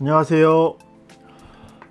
안녕하세요.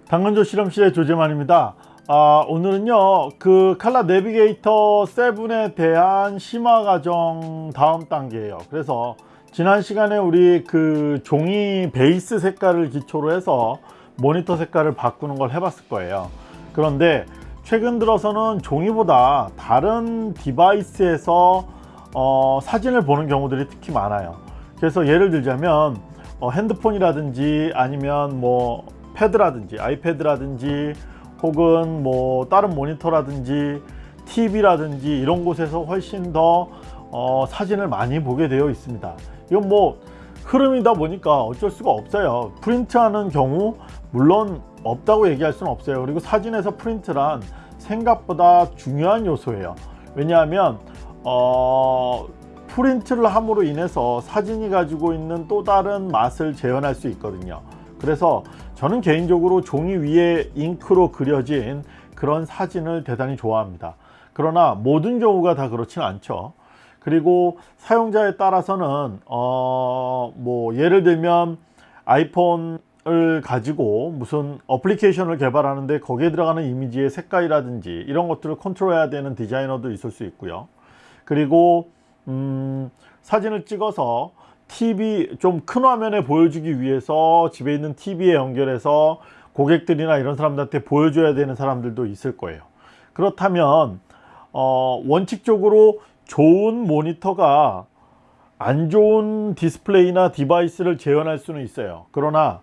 당근조 실험실의 조재만입니다. 아, 오늘은요 그 Color Navigator 7에 대한 심화 과정 다음 단계예요. 그래서 지난 시간에 우리 그 종이 베이스 색깔을 기초로 해서 모니터 색깔을 바꾸는 걸 해봤을 거예요. 그런데 최근 들어서는 종이보다 다른 device에서 어, 사진을 보는 경우들이 특히 많아요. 그래서 예를 들자면 어, 핸드폰이라든지 아니면 뭐 패드라든지 아이패드라든지 혹은 뭐 다른 모니터라든지 TV라든지 이런 곳에서 훨씬 더 어, 사진을 많이 보게 되어 있습니다 이건 뭐 흐름이다 보니까 어쩔 수가 없어요. 프린트하는 경우 물론 없다고 얘기할 수는 없어요. 그리고 사진에서 프린트란 생각보다 중요한 요소예요. 왜냐하면 어, 프린트를 함으로 인해서 사진이 가지고 있는 또 다른 맛을 재현할 수 있거든요. 그래서 저는 개인적으로 종이 위에 잉크로 그려진 그런 사진을 대단히 좋아합니다. 그러나 모든 경우가 다 그렇지는 않죠 그리고 사용자에 따라서는 어 뭐 예를 들면 아이폰을 가지고 무슨 어플리케이션을 개발하는데 거기에 들어가는 이미지의 색깔이라든지 이런 것들을 컨트롤해야 되는 디자이너도 있을 수 있고요. 그리고 음, 사진을 찍어서 TV 좀 큰 화면에 보여주기 위해서 집에 있는 TV에 연결해서 고객들이나 이런 사람들한테 보여줘야 되는 사람들도 있을 거예요. 그렇다면 어, 원칙적으로 좋은 모니터가 안 좋은 디스플레이나 device를 재현할 수는 있어요. 그러나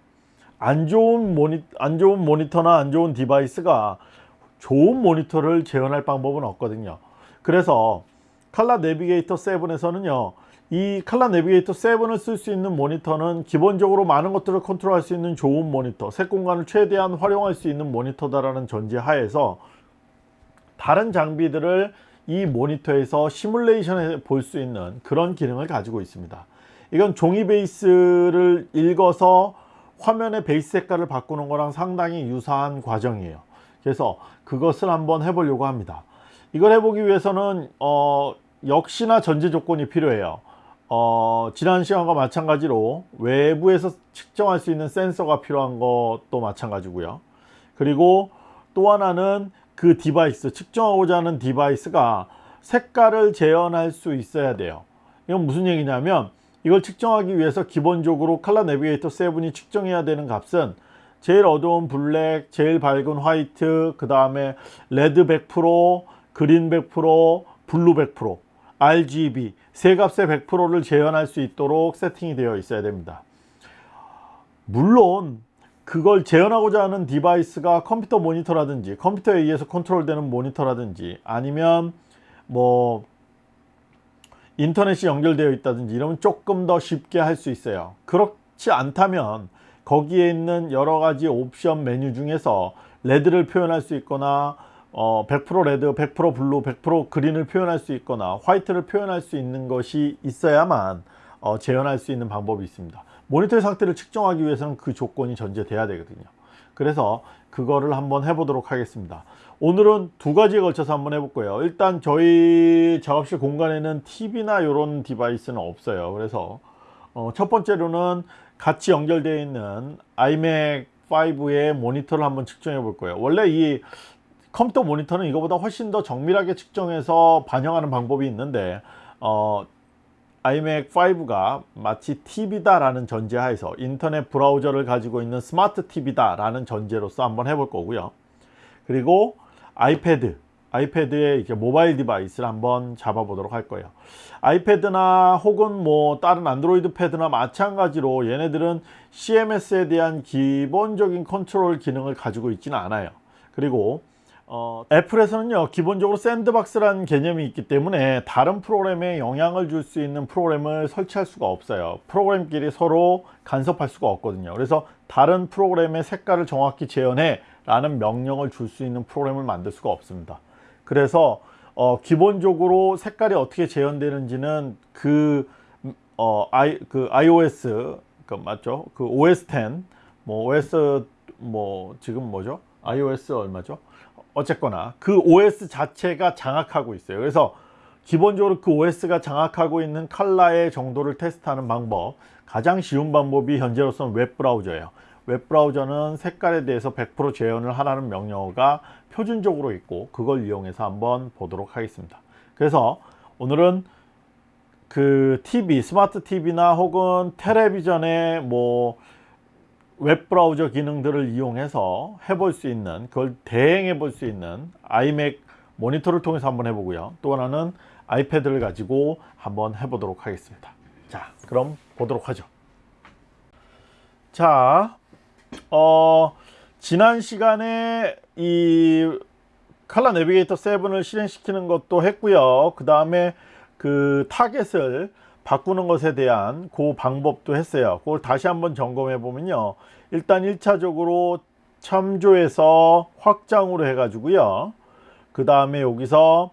안 좋은 모니 안 좋은 모니터나 안 좋은 device가 좋은 모니터를 재현할 방법은 없거든요. 그래서 칼라 내비게이터 7에서는요 이 칼라 내비게이터 7을 쓸 수 있는 모니터는 기본적으로 많은 것들을 컨트롤할 수 있는 좋은 모니터 색 공간을 최대한 활용할 수 있는 모니터다라는 전제 하에서 다른 장비들을 이 모니터에서 시뮬레이션해 볼수 있는 그런 기능을 가지고 있습니다. 이건 종이 베이스를 읽어서 화면의 베이스 색깔을 바꾸는 거랑 상당히 유사한 과정이에요. 그래서 그것을 한번 해보려고 합니다. 이걸 해보기 위해서는 어, 역시나 전제 조건이 필요해요. 어, 지난 시간과 마찬가지로 외부에서 측정할 수 있는 센서가 필요한 것도 마찬가지고요. 그리고 또 하나는 그 device 측정하고자 하는 device가 색깔을 재현할 수 있어야 돼요. 이건 무슨 얘기냐면 이걸 측정하기 위해서 기본적으로 ColorNavigator 7이 측정해야 되는 값은 제일 어두운 black, 제일 밝은 white, 그 다음에 red 100%, green 100%, blue 100% RGB 세 값의 100%를 재현할 수 있도록 세팅이 되어 있어야 됩니다. 물론 그걸 재현하고자 하는 device가 컴퓨터 모니터라든지 컴퓨터에 의해서 컨트롤되는 모니터라든지 아니면 뭐 인터넷이 연결되어 있다든지 이러면 조금 더 쉽게 할 수 있어요. 그렇지 않다면 거기에 있는 여러가지 옵션 메뉴 중에서 red를 표현할 수 있거나 어, 100% red, 100% blue, 100% green을 표현할 수 있거나 white를 표현할 수 있는 것이 있어야만 어, 재현할 수 있는 방법이 있습니다 모니터의 상태를 측정하기 위해서는 그 조건이 전제돼야 되거든요. 그래서 그거를 한번 해보도록 하겠습니다. 오늘은 두 가지에 걸쳐서 한번 해볼 거예요. 일단 저희 작업실 공간에는 TV나 이런 device는 없어요. 그래서 어, 첫 번째로는 같이 연결되어 있는 iMac 5의 모니터를 한번 측정해 볼 거예요. 원래 이 컴퓨터 모니터는 이거보다 훨씬 더 정밀하게 측정해서 반영하는 방법이 있는데 어, iMac 5가 마치 TV다 라는 전제하에서 인터넷 브라우저를 가지고 있는 스마트 TV다 라는 전제로서 한번 해볼 거고요. 그리고 iPad iPad의 이제 mobile device를 한번 잡아 보도록 할 거예요. iPad나 혹은 뭐 다른 안드로이드 패드나 마찬가지로 얘네들은 CMS에 대한 기본적인 컨트롤 기능을 가지고 있지는 않아요. 그리고 어, 애플에서는요 기본적으로 sandbox라는 개념이 있기 때문에 다른 프로그램에 영향을 줄 수 있는 프로그램을 설치할 수가 없어요 프로그램끼리 서로 간섭할 수가 없거든요 그래서 다른 프로그램의 색깔을 정확히 재현해 라는 명령을 줄 수 있는 프로그램을 만들 수가 없습니다 그래서 어, 기본적으로 색깔이 어떻게 재현되는지는 그, 어, I, 그 iOS 그 맞죠 그 OS 10뭐 OS 뭐 지금 뭐죠? iOS 얼마죠? 어쨌거나 그 OS 자체가 장악하고 있어요. 그래서 기본적으로 그 OS가 장악하고 있는 칼라의 정도를 테스트하는 방법 가장 쉬운 방법이 현재로서는 웹브라우저예요. 웹브라우저는 색깔에 대해서 100% 재현을 하라는 명령어가 표준적으로 있고 그걸 이용해서 한번 보도록 하겠습니다. 그래서 오늘은 그 TV, 스마트 TV나 혹은 텔레비전의 뭐 웹브라우저 기능들을 이용해서 해볼 수 있는 그걸 대행해 볼 수 있는 아이맥 모니터를 통해서 한번 해보고요. 또 하나는 아이패드를 가지고 한번 해보도록 하겠습니다. 자, 그럼 보도록 하죠. 자, 어, 지난 시간에 이 ColorNavigator 7을 실행시키는 것도 했고요. 그 다음에 그 타겟을 바꾸는 것에 대한 그 방법도 했어요. 그걸 다시 한번 점검해 보면요. 일단 1차적으로 참조해서 확장으로 해 가지고요. 그 다음에 여기서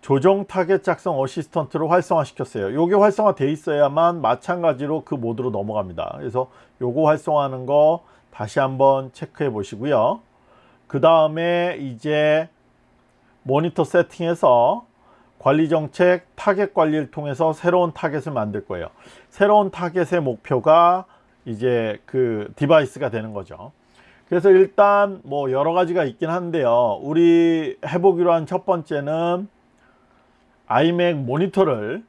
조정 타겟 작성 assistant를 활성화 시켰어요. 요게 활성화 돼 있어야만 마찬가지로 그 모드로 넘어갑니다. 그래서 요거 활성화하는 거 다시 한번 체크해 보시고요. 그 다음에 이제 모니터 세팅에서 관리 정책 타겟 관리를 통해서 새로운 타겟을 만들 거예요. 새로운 타겟의 목표가 이제 그 device가 되는 거죠. 그래서 일단 뭐 여러 가지가 있긴 한데요. 우리 해보기로 한 첫 번째는 iMac 모니터를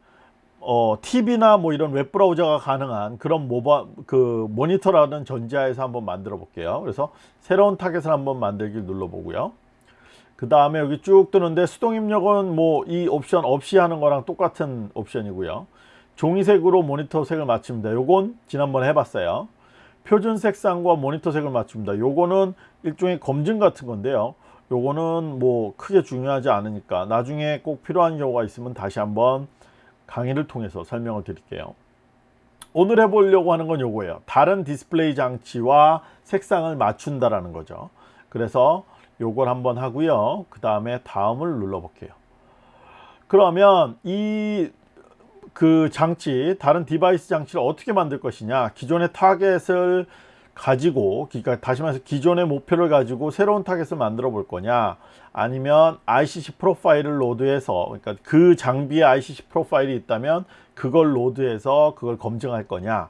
어, TV나 뭐 이런 웹 브라우저가 가능한 그런 모바 그 모니터라는 전제에서 한번 만들어 볼게요. 그래서 새로운 타겟을 한번 만들기 눌러 보고요. 그 다음에 여기 쭉 뜨는데 수동 입력은 뭐 이 옵션 없이 하는 거랑 똑같은 옵션이고요. 종이색으로 모니터 색을 맞춥니다. 요건 지난번에 해봤어요. 표준 색상과 모니터 색을 맞춥니다. 요거는 일종의 검증 같은 건데요. 요거는 뭐 크게 중요하지 않으니까 나중에 꼭 필요한 경우가 있으면 다시 한번 강의를 통해서 설명을 드릴게요. 오늘 해보려고 하는 건 요거예요. 다른 디스플레이 장치와 색상을 맞춘다라는 거죠. 그래서 요걸 한번 하고요. 그 다음에 다음을 눌러 볼게요. 그러면 이 그 장치 다른 device 장치를 어떻게 만들 것이냐 기존의 타겟을 가지고 그러니까 다시 말해서 기존의 목표를 가지고 새로운 타겟을 만들어 볼 거냐 아니면 ICC 프로파일을 로드해서 그러니까 그 장비에 ICC profile이 있다면 그걸 load해서 그걸 검증할 거냐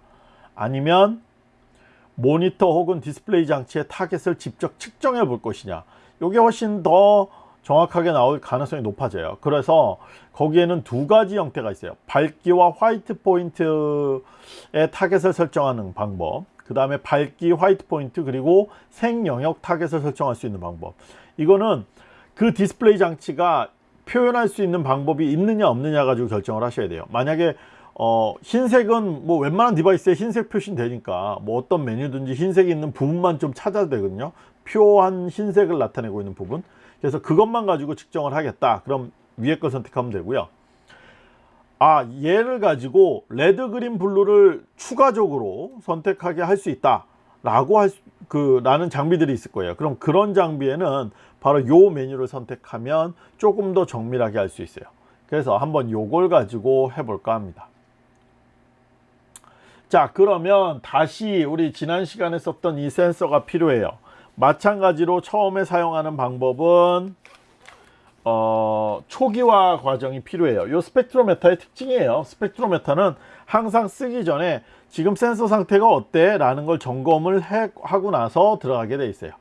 아니면 모니터 혹은 디스플레이 장치의 타겟을 직접 측정해 볼 것이냐. 이게 훨씬 더 정확하게 나올 가능성이 높아져요. 그래서 거기에는 두 가지 형태가 있어요. 밝기와 white point의 타겟을 설정하는 방법. 그 다음에 밝기 white point 그리고 색 영역 타겟을 설정할 수 있는 방법. 이거는 그 디스플레이 장치가 표현할 수 있는 방법이 있느냐 없느냐 가지고 결정을 하셔야 돼요. 만약에 어, 흰색은 뭐 웬만한 device에 흰색 표시는 되니까 뭐 어떤 메뉴든지 흰색이 있는 부분만 좀 찾아도 되거든요. 표한 흰색을 나타내고 있는 부분. 그래서 그것만 가지고 측정을 하겠다. 그럼 위에 거 선택하면 되고요. 아 얘를 가지고 red green blue를 추가적으로 선택하게 할 수 있다. 라고 할 그 라는 장비들이 있을 거예요. 그럼 그런 장비에는 바로 요 메뉴를 선택하면 조금 더 정밀하게 할 수 있어요. 그래서 한번 요걸 가지고 해볼까 합니다 자 그러면 다시 우리 지난 시간에 썼던 이 센서가 필요해요. 마찬가지로 처음에 사용하는 방법은 어, 초기화 과정이 필요해요. 이 스펙트로메타의 특징이에요. 스펙트로메타는 항상 쓰기 전에 지금 센서 상태가 어때 라는 걸 점검을 해, 하고 나서 들어가게 돼 있어요.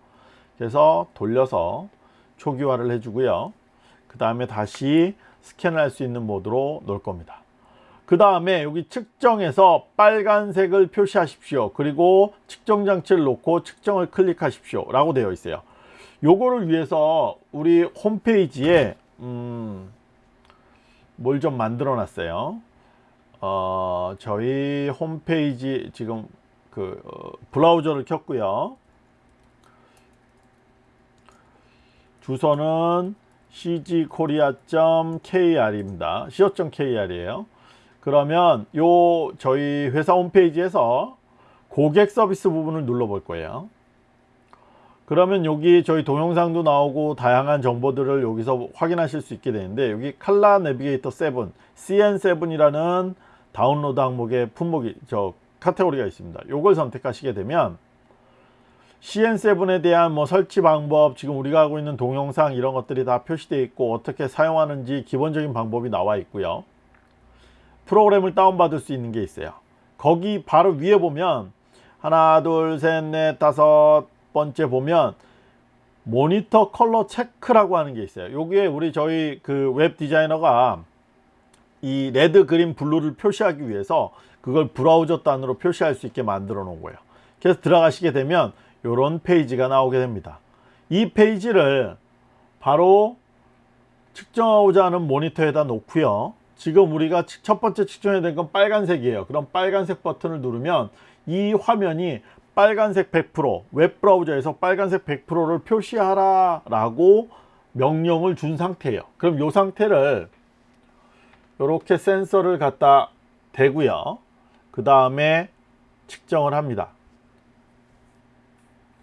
그래서 돌려서 초기화를 해주고요. 그 다음에 다시 스캔을 할 수 있는 모드로 놓을 겁니다 그 다음에 여기 측정해서 빨간색을 표시하십시오. 그리고 측정 장치를 놓고 측정을 클릭하십시오. 라고 되어 있어요. 요거를 위해서 우리 홈페이지에 음, 뭘 좀 만들어 놨어요? 어, 저희 홈페이지 지금 그 어, 브라우저를 켰고요. 주소는 cgkorea.kr입니다. co.kr이에요 그러면 요 저희 회사 홈페이지에서 고객 서비스 부분을 눌러 볼 거예요. 그러면 여기 저희 동영상도 나오고 다양한 정보들을 여기서 확인하실 수 있게 되는데 여기 칼라 내비게이터 7 CN7이라는 다운로드 항목의 품목이 저 카테고리가 있습니다. 요걸 선택하시게 되면 CN7에 대한 뭐 설치 방법 지금 우리가 하고 있는 동영상 이런 것들이 다 표시되어 있고 어떻게 사용하는지 기본적인 방법이 나와 있고요 프로그램을 다운받을 수 있는 게 있어요. 거기 바로 위에 보면 하나 둘셋넷 다섯 번째 보면 모니터 컬러 체크라고 하는 게 있어요. 여기에 우리 저희 그 웹 디자이너가 이 red green blue를 표시하기 위해서 그걸 브라우저 단으로 표시할 수 있게 만들어 놓은 거예요. 그래서 들어가시게 되면 이런 페이지가 나오게 됩니다. 이 페이지를 바로 측정하고자 하는 모니터에다 놓고요 지금 우리가 첫 번째 측정해야 될건 빨간색이에요. 그럼 빨간색 버튼을 누르면 이 화면이 빨간색 100% 웹브라우저에서 빨간색 100%를 표시하라 라고 명령을 준 상태예요. 그럼 이 상태를 이렇게 센서를 갖다 대고요. 그 다음에 측정을 합니다.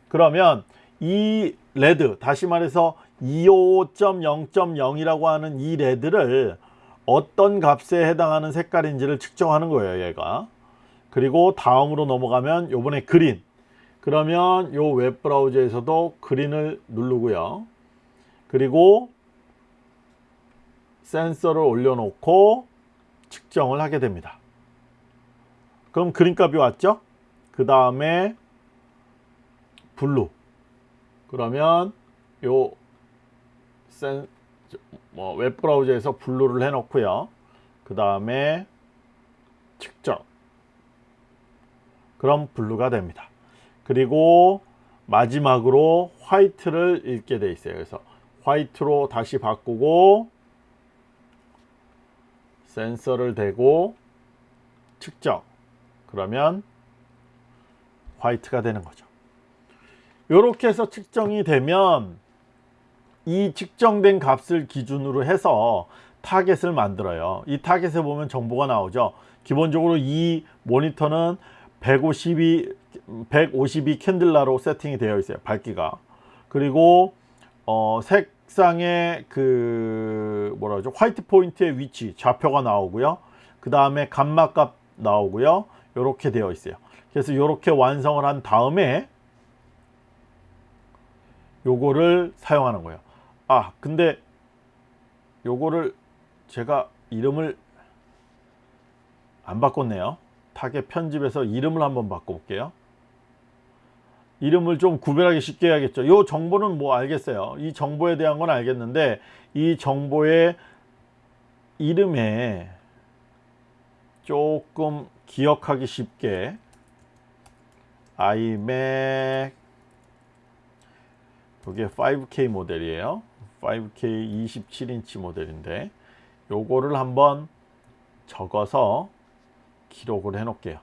그러면 이 레드 다시 말해서 25.0.0 이라고 하는 이 레드를 어떤 값에 해당하는 색깔인지를 측정하는 거예요 얘가. 그리고 다음으로 넘어가면 요번에 그린. 그러면 요 웹브라우저에서도 green을 누르고요. 그리고 센서를 올려놓고 측정을 하게 됩니다. 그럼 green 값이 왔죠? 그 다음에 blue. 그러면 요 센, 뭐 웹브라우저에서 blue를 해 놓고요. 그 다음에 측정 그럼 블루가 됩니다. 그리고 마지막으로 화이트를 읽게 돼 있어요. 그래서 화이트로 다시 바꾸고 센서를 대고 측정. 그러면 화이트가 되는 거죠. 이렇게 해서 측정이 되면 이 측정된 값을 기준으로 해서 타겟을 만들어요. 이 타겟에 보면 정보가 나오죠. 기본적으로 이 모니터는 152 152 candela로 세팅이 되어 있어요 밝기가. 그리고 어, 색상의 그 뭐라 그러죠? white point의 위치 좌표가 나오고요. 그 다음에 감마값 나오고요. 이렇게 되어 있어요. 그래서 이렇게 완성을 한 다음에 요거를 사용하는 거예요 아 근데 요거를 제가 이름을 안 바꿨네요. 타겟 편집에서 이름을 한번 바꿔볼게요. 이름을 좀 구별하기 쉽게 해야겠죠. 이 정보는 뭐 알겠어요. 이 정보에 대한 건 알겠는데 이 정보의 이름에 조금 기억하기 쉽게. iMac 이게 5K 모델이에요 5K 27인치 모델인데 요거를 한번 적어서 기록을 해 놓을게요.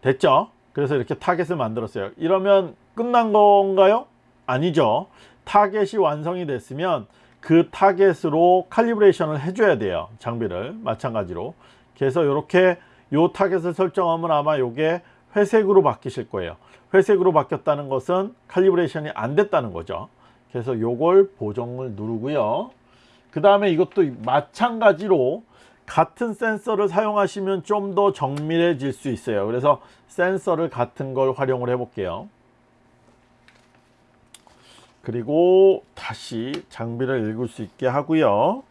됐죠? 그래서 이렇게 타겟을 만들었어요. 이러면 끝난 건가요? 아니죠. 타겟이 완성이 됐으면 그 타겟으로 칼리브레이션을 해줘야 돼요. 장비를 마찬가지로. 그래서 이렇게 요 타겟을 설정하면 아마 요게 회색으로 바뀌실 거예요. 회색으로 바뀌었다는 것은 칼리브레이션이 안 됐다는 거죠 그래서 요걸 보정을 누르고요. 그 다음에 이것도 마찬가지로 같은 센서를 사용하시면 좀 더 정밀해질 수 있어요. 그래서 센서를 같은 걸 활용을 해 볼게요. 그리고 다시 장비를 읽을 수 있게 하고요.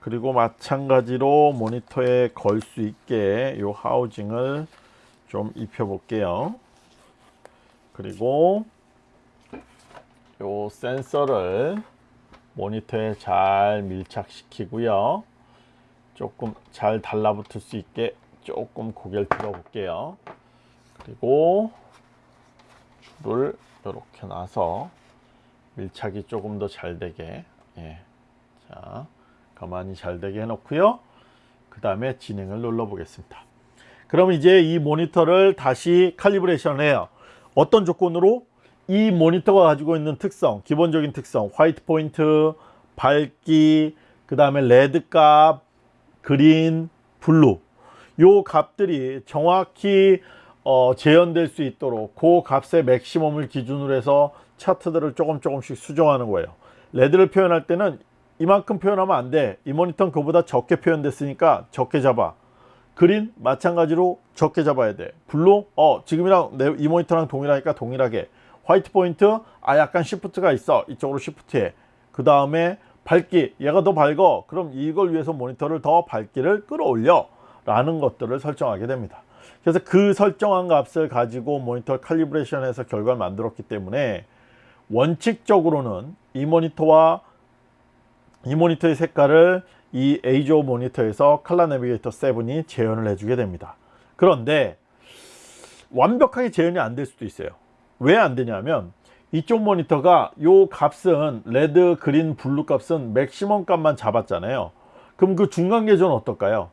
그리고 마찬가지로 모니터에 걸 수 있게 이 하우징을 좀 입혀 볼게요. 그리고 이 센서를 모니터에 잘 밀착시키고요. 조금 잘 달라붙을 수 있게 조금 고개를 들어 볼게요. 그리고 줄을 이렇게 놔서 밀착이 조금 더 잘 되게 예. 자 가만히 잘 되게 해 놓고요. 그 다음에 진행을 눌러 보겠습니다. 그럼 이제 이 모니터를 다시 calibration 해요. 어떤 조건으로 이 모니터가 가지고 있는 특성 기본적인 특성 white point 밝기 그 다음에 red 값 green, blue. 요 값들이 정확히 어, 재현될 수 있도록 그 값의 맥시멈을 기준으로 해서 차트들을 조금 조금씩 수정하는 거예요. red를 표현할 때는 이만큼 표현하면 안돼. 이 모니터는 그보다 적게 표현됐으니까 적게 잡아. green 마찬가지로 적게 잡아야 돼. blue 어 지금이랑 내, 이 모니터랑 동일하니까 동일하게 white point 아 약간 시프트가 있어. 이쪽으로 시프트해. 그 다음에 밝기. 얘가 더 밝어. 그럼 이걸 위해서 모니터를 더 밝기를 끌어올려. 라는 것들을 설정하게 됩니다. 그래서 그 설정한 값을 가지고 모니터 칼리브레이션해서 결과를 만들었기 때문에 원칙적으로는 이 모니터와 이 모니터의 색깔을 이 EIZO 모니터에서 ColorNavigator 7이 재현을 해주게 됩니다. 그런데 완벽하게 재현이 안 될 수도 있어요. 왜 안 되냐면 이쪽 모니터가 요 값은 red, green, blue 값은 맥시멈 값만 잡았잖아요. 그럼 그 중간 계조는 어떨까요?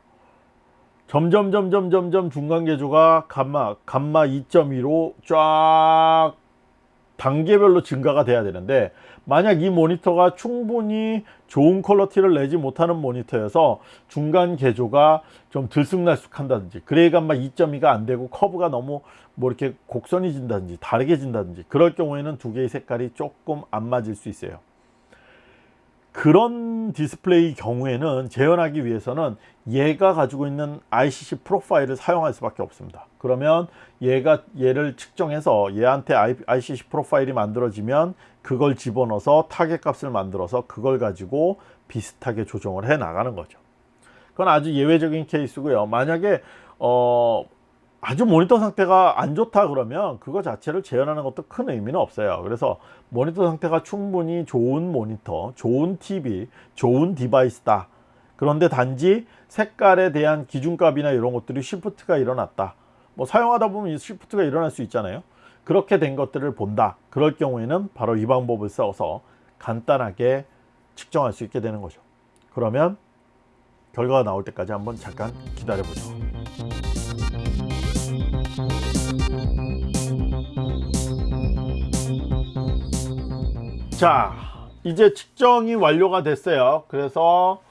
점점 점점 점점 중간 계조가 감마 감마 2.2로 쫙 단계별로 증가가 돼야 되는데 만약 이 모니터가 충분히 좋은 quality를 내지 못하는 모니터여서 중간 계조가 좀 들쑥날쑥 한다든지 gray 감마 2.2가 안 되고 커브가 너무 뭐 이렇게 곡선이 진다든지 다르게 진다든지 그럴 경우에는 두 개의 색깔이 조금 안 맞을 수 있어요 그런 디스플레이 경우에는 재현하기 위해서는 얘가 가지고 있는 ICC profile을 사용할 수밖에 없습니다. 그러면 얘가 얘를 측정해서 얘한테 ICC profile이 만들어지면 그걸 집어넣어서 타겟 값을 만들어서 그걸 가지고 비슷하게 조정을 해 나가는 거죠. 그건 아주 예외적인 케이스고요. 만약에 어 아주 모니터 상태가 안 좋다 그러면 그거 자체를 재현하는 것도 큰 의미는 없어요. 그래서 모니터 상태가 충분히 좋은 모니터 좋은 TV 좋은 device다. 그런데 단지 색깔에 대한 기준값이나 이런 것들이 시프트가 일어났다. 뭐 사용하다 보면 이 시프트가 일어날 수 있잖아요. 그렇게 된 것들을 본다. 그럴 경우에는 바로 이 방법을 써서 간단하게 측정할 수 있게 되는 거죠. 그러면 결과가 나올 때까지 한번 잠깐 기다려 보죠 자 이제 측정이 완료가 됐어요. 그래서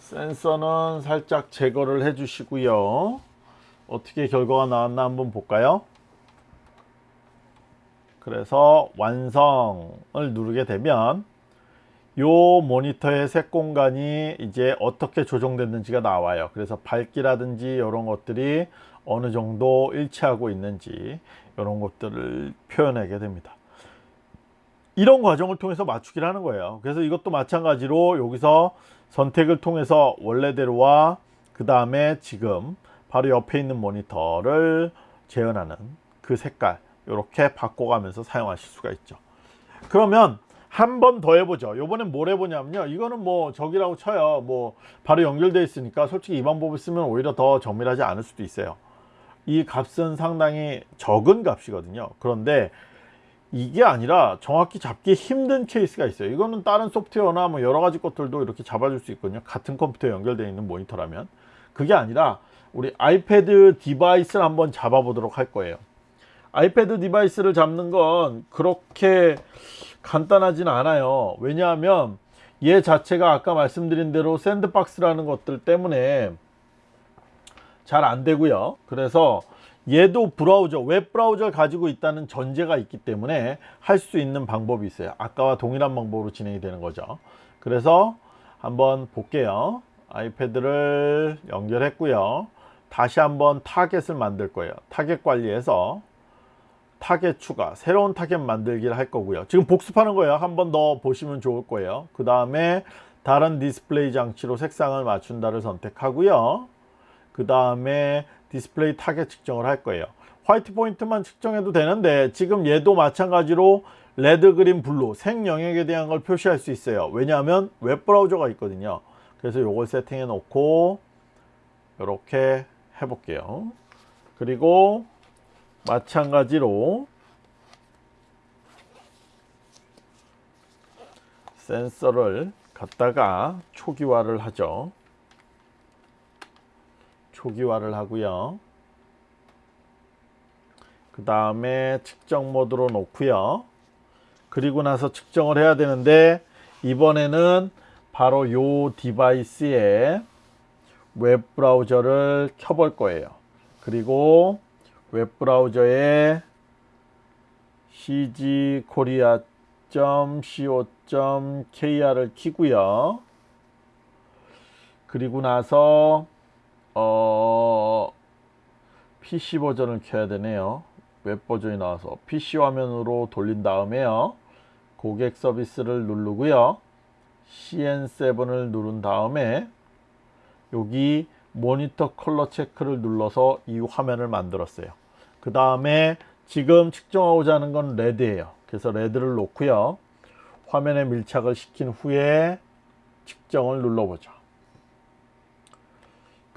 센서는 살짝 제거를 해 주시고요. 어떻게 결과가 나왔나 한번 볼까요? 그래서 완성을 누르게 되면 요 모니터의 색 공간이 이제 어떻게 조정됐는지가 나와요. 그래서 밝기라든지 이런 것들이 어느 정도 일치하고 있는지 이런 것들을 표현하게 됩니다 이런 과정을 통해서 맞추기를 하는 거예요. 그래서 이것도 마찬가지로 여기서 선택을 통해서 원래대로와 그 다음에 지금 바로 옆에 있는 모니터를 재현하는 그 색깔 이렇게 바꿔가면서 사용하실 수가 있죠. 그러면 한 번 더 해보죠. 요번엔 뭘 해보냐면요. 이거는 뭐 저기라고 쳐요. 뭐 바로 연결되어 있으니까 솔직히 이 방법을 쓰면 오히려 더 정밀하지 않을 수도 있어요. 이 값은 상당히 적은 값이거든요. 그런데 이게 아니라 정확히 잡기 힘든 케이스가 있어요. 이거는 다른 소프트웨어나 뭐 여러 가지 것들도 이렇게 잡아줄 수 있거든요. 같은 컴퓨터에 연결되어 있는 모니터라면. 그게 아니라 우리 iPad device를 한번 잡아 보도록 할 거예요. iPad device를 잡는 건 그렇게 간단하진 않아요. 왜냐하면 얘 자체가 아까 말씀드린 대로 sandbox라는 것들 때문에 잘 안 되고요. 그래서 얘도 브라우저 웹 브라우저를 가지고 있다는 전제가 있기 때문에 할 수 있는 방법이 있어요. 아까와 동일한 방법으로 진행이 되는 거죠. 그래서 한번 볼게요. 아이패드를 연결했고요. 다시 한번 타겟을 만들 거예요. 타겟 관리해서 타겟 추가 새로운 타겟 만들기를 할 거고요. 지금 복습하는 거예요. 한 번 더 보시면 좋을 거예요. 그 다음에 다른 디스플레이 장치로 색상을 맞춘다를 선택하고요 그 다음에 디스플레이 타겟 측정을 할 거예요. white point만 측정해도 되는데 지금 얘도 마찬가지로 red green blue 색 영역에 대한 걸 표시할 수 있어요. 왜냐하면 웹 브라우저가 있거든요. 그래서 요걸 세팅해 놓고 이렇게 해 볼게요. 그리고 마찬가지로 센서를 갖다가 초기화를 하죠 초기화를 하고요. 그 다음에 측정 모드로 놓고요. 그리고 나서 측정을 해야 되는데 이번에는 바로 요 device에 웹 브라우저를 켜볼 거예요. 그리고 웹 브라우저에 cgkorea.co.kr을 키고요. 그리고 나서 어, PC 버전을 켜야 되네요. 웹 버전이 나와서 PC 화면으로 돌린 다음에요. 고객 서비스를 누르고요. CN7을 누른 다음에 여기 모니터 컬러 체크를 눌러서 이 화면을 만들었어요. 그 다음에 지금 측정하고자 하는 건 red예요. 그래서 red를 놓고요. 화면에 밀착을 시킨 후에 측정을 눌러보죠.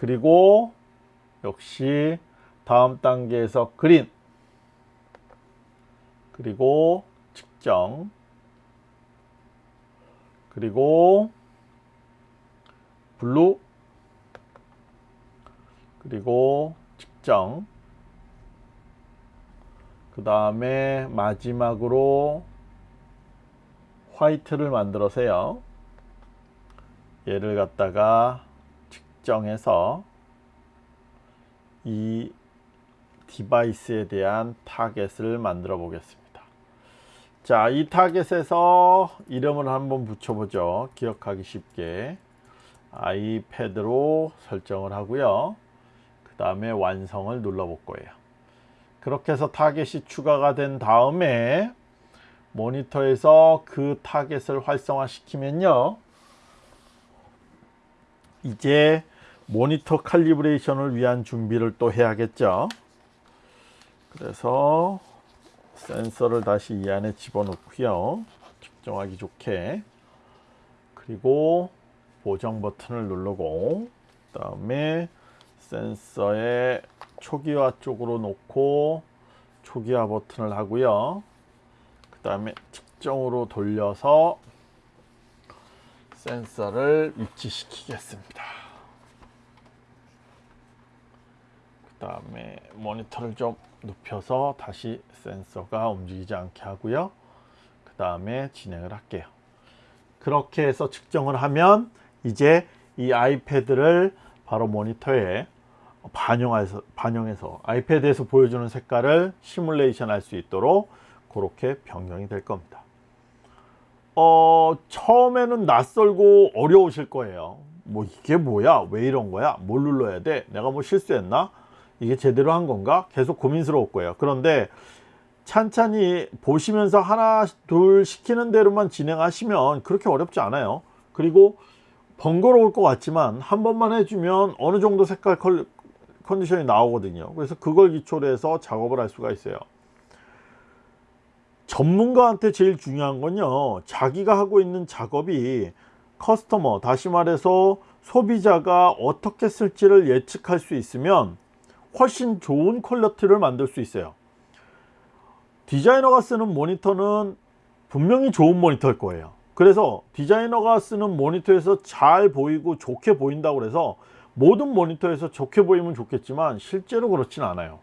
그리고 역시 다음 단계에서 green 그리고 측정 그리고 blue 그리고 측정 그 다음에 마지막으로 white를 만들어서요. 얘를 갖다가 측정해서 이 device에 대한 타겟을 만들어 보겠습니다 자, 이 타겟에서 이름을 한번 붙여보죠. 기억하기 쉽게. 아이패드로 설정을 하고요. 그 다음에 완성을 눌러 볼 거예요. 그렇게 해서 타겟이 추가가 된 다음에 모니터에서 그 타겟을 활성화 시키면요. 이제 모니터 칼리브레이션을 위한 준비를 또 해야겠죠. 그래서 센서를 다시 이 안에 집어넣고요. 측정하기 좋게. 그리고 보정 버튼을 누르고 그 다음에 센서의 초기화 쪽으로 놓고 초기화 버튼을 하고요. 그 다음에 측정으로 돌려서 센서를 위치시키겠습니다. 그 다음에 모니터를 좀 눕혀서 다시 센서가 움직이지 않게 하고요. 그 다음에 진행을 할게요. 그렇게 해서 측정을 하면 이제 이 아이패드를 바로 모니터에 반영해서, 반영해서 아이패드에서 보여주는 색깔을 시뮬레이션 할 수 있도록 그렇게 변경이 될 겁니다. 어, 처음에는 낯설고 어려우실 거예요. 뭐 이게 뭐야? 왜 이런 거야? 뭘 눌러야 돼? 내가 뭐 실수했나? 이게 제대로 한 건가? 계속 고민스러울 거예요. 그런데 찬찬히 보시면서 하나 둘 시키는 대로만 진행하시면 그렇게 어렵지 않아요. 그리고 번거로울 것 같지만 한 번만 해주면 어느 정도 색깔 컨디션이 나오거든요. 그래서 그걸 기초로 해서 작업을 할 수가 있어요. 전문가한테 제일 중요한 건요. 자기가 하고 있는 작업이 customer, 다시 말해서 소비자가 어떻게 쓸지를 예측할 수 있으면 훨씬 좋은 quality를 만들 수 있어요. 디자이너가 쓰는 모니터는 분명히 좋은 모니터일 거예요. 그래서 디자이너가 쓰는 모니터에서 잘 보이고 좋게 보인다고 해서 모든 모니터에서 좋게 보이면 좋겠지만 실제로 그렇진 않아요.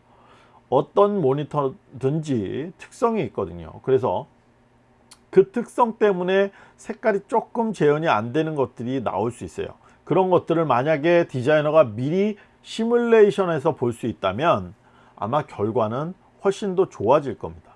어떤 모니터든지 특성이 있거든요. 그래서 그 특성 때문에 색깔이 조금 재현이 안 되는 것들이 나올 수 있어요. 그런 것들을 만약에 디자이너가 미리 시뮬레이션에서 볼 수 있다면 아마 결과는 훨씬 더 좋아질 겁니다.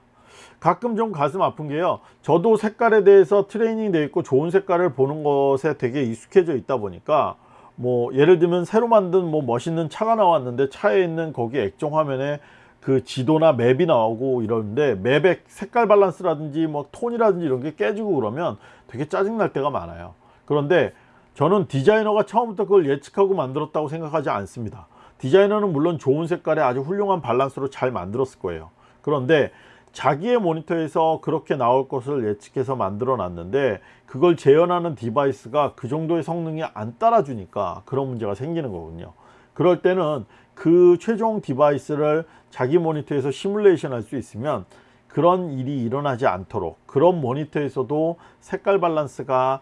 가끔 좀 가슴 아픈 게요. 저도 색깔에 대해서 트레이닝 되어 있고 좋은 색깔을 보는 것에 되게 익숙해져 있다 보니까 뭐 예를 들면 새로 만든 뭐 멋있는 차가 나왔는데 차에 있는 거기 액정 화면에 그 지도나 맵이 나오고 이러는데 맵의 색깔 밸런스라든지 뭐 톤이라든지 이런 게 깨지고 그러면 되게 짜증 날 때가 많아요. 그런데 저는 디자이너가 처음부터 그걸 예측하고 만들었다고 생각하지 않습니다. 디자이너는 물론 좋은 색깔에 아주 훌륭한 밸런스로 잘 만들었을 거예요. 그런데 자기의 모니터에서 그렇게 나올 것을 예측해서 만들어 놨는데 그걸 재현하는 device가 그 정도의 성능이 안 따라주니까 그런 문제가 생기는 거군요. 그럴 때는 그 최종 device를 자기 모니터에서 시뮬레이션 할 수 있으면 그런 일이 일어나지 않도록 그런 모니터에서도 색깔 밸런스가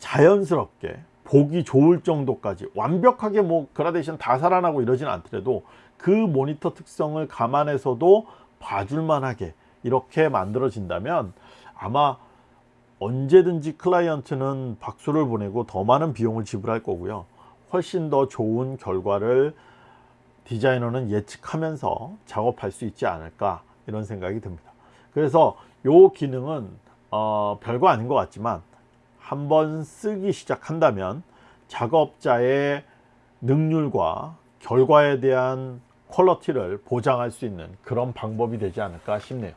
자연스럽게 보기 좋을 정도까지 완벽하게 뭐 그라데이션 다 살아나고 이러진 않더라도 그 모니터 특성을 감안해서도 봐줄 만하게 이렇게 만들어진다면 아마 언제든지 클라이언트는 박수를 보내고 더 많은 비용을 지불할 거고요. 훨씬 더 좋은 결과를 디자이너는 예측하면서 작업할 수 있지 않을까 이런 생각이 듭니다. 그래서 이 기능은 어, 별거 아닌 것 같지만 한번 쓰기 시작한다면 작업자의 능률과 결과에 대한 퀄러티를 보장할 수 있는 그런 방법이 되지 않을까 싶네요.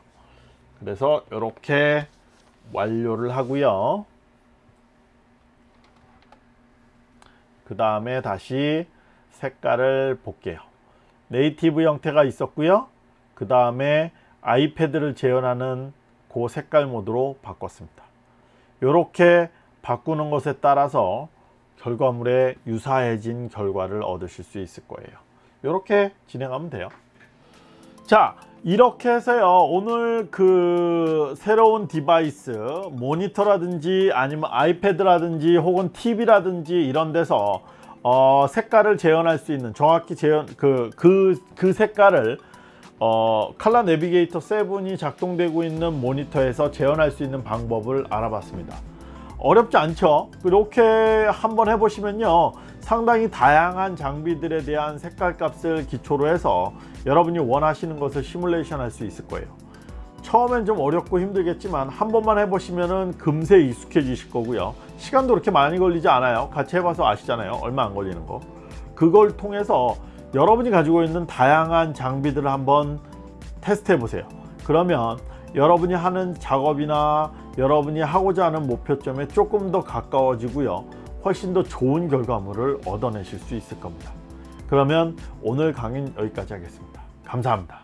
그래서 이렇게 완료를 하고요. 그 다음에 다시 색깔을 볼게요. native 형태가 있었고요. 그 다음에 아이패드를 재현하는 그 색깔 모드로 바꿨습니다. 이렇게 바꾸는 것에 따라서 결과물에 유사해진 결과를 얻으실 수 있을 거예요. 이렇게 진행하면 돼요. 자, 이렇게 해서요. 오늘 그 새로운 device, 모니터라든지 아니면 아이패드라든지 혹은 TV라든지 이런 데서 어, 색깔을 재현할 수 있는 정확히 재현 그그그 색깔을 어, 칼라 내비게이터 7이 작동되고 있는 모니터에서 재현할 수 있는 방법을 알아봤습니다. 어렵지 않죠? 이렇게 한번 해보시면요. 상당히 다양한 장비들에 대한 색깔 값을 기초로 해서 여러분이 원하시는 것을 시뮬레이션 할 수 있을 거예요. 처음엔 좀 어렵고 힘들겠지만 한 번만 해보시면은 금세 익숙해지실 거고요. 시간도 그렇게 많이 걸리지 않아요. 같이 해봐서 아시잖아요. 얼마 안 걸리는 거. 그걸 통해서 여러분이 가지고 있는 다양한 장비들을 한번 테스트 해 보세요. 그러면 여러분이 하는 작업이나 여러분이 하고자 하는 목표점에 조금 더 가까워지고요. 훨씬 더 좋은 결과물을 얻어내실 수 있을 겁니다. 그러면 오늘 강의는 여기까지 하겠습니다. 감사합니다.